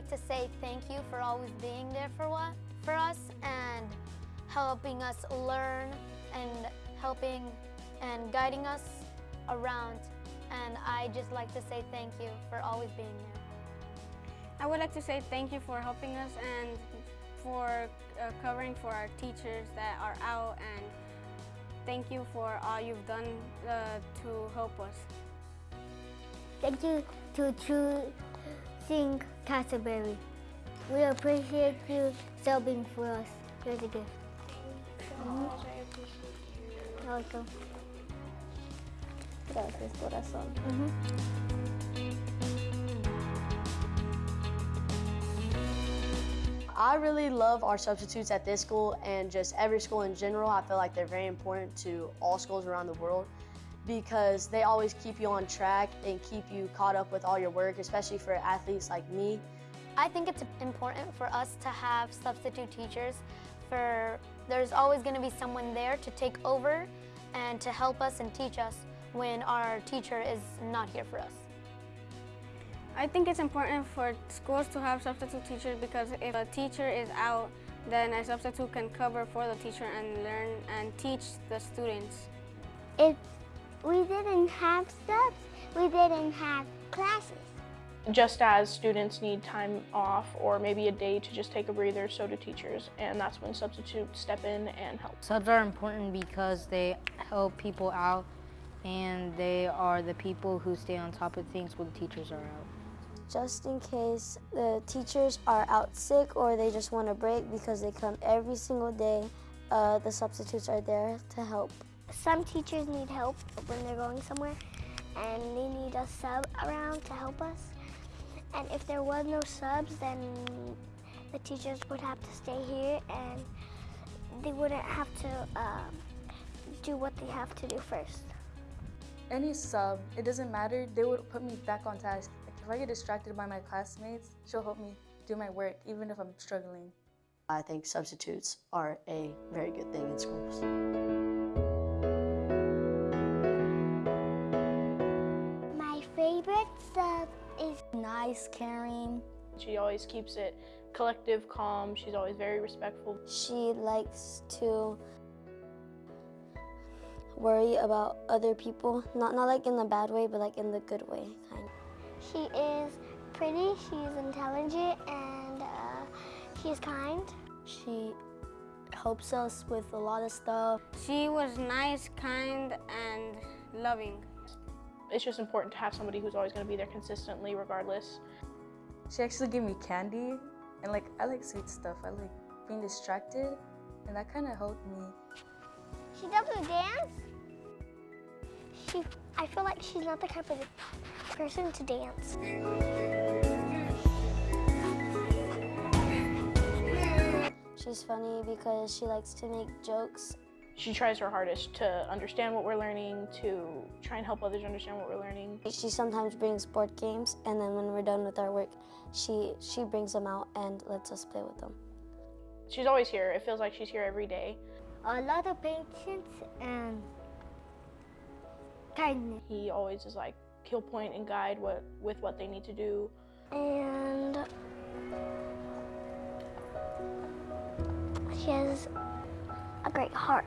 to say thank you for always being there for what for us and helping us learn and helping and guiding us around. And I just like to say thank you for always being there. I would like to say thank you for helping us and for uh, covering for our teachers that are out and thank you for all you've done uh, to help us. Thank you to choosing Castleberry. We appreciate you subbing for us. Here's a gift. I appreciate you. You're welcome. Gracias, corazón. Mm-hmm. I really love our substitutes at this school and just every school in general. I feel like they're very important to all schools around the world because they always keep you on track and keep you caught up with all your work, especially for athletes like me. I think it's important for us to have substitute teachers for there's always going to be someone there to take over and to help us and teach us when our teacher is not here for us. I think it's important for schools to have substitute teachers because if a teacher is out, then a substitute can cover for the teacher and learn and teach the students. If we didn't have subs, we didn't have classes. Just as students need time off or maybe a day to just take a breather, so do teachers. And that's when substitutes step in and help. Subs are important because they help people out and they are the people who stay on top of things when the teachers are out. Just in case the teachers are out sick or they just want a break because they come every single day, uh, the substitutes are there to help. Some teachers need help when they're going somewhere and they need a sub around to help us. And if there was no subs, then the teachers would have to stay here and they wouldn't have to um, do what they have to do first. Any sub, it doesn't matter, they would put me back on task. Like if I get distracted by my classmates, she'll help me do my work even if I'm struggling. I think substitutes are a very good thing in schools. Favorite sub is Nice, caring. She always keeps it collective, calm. She's always very respectful. She likes to worry about other people. Not, not like in the bad way, but like in the good way, kind She is pretty, she's intelligent, and uh, she's kind. She helps us with a lot of stuff. She was nice, kind, and loving. It's just important to have somebody who's always going to be there consistently, regardless. She actually gave me candy and like I like sweet stuff. I like being distracted and that kind of helped me. She doesn't dance. She, I feel like she's not the type of person to dance. She's funny because she likes to make jokes. She tries her hardest to understand what we're learning, to try and help others understand what we're learning. She sometimes brings board games, and then when we're done with our work, she, she brings them out and lets us play with them. She's always here. It feels like she's here every day. A lot of patience and kindness. He always is like, he'll point and guide what with what they need to do. And she has a great heart.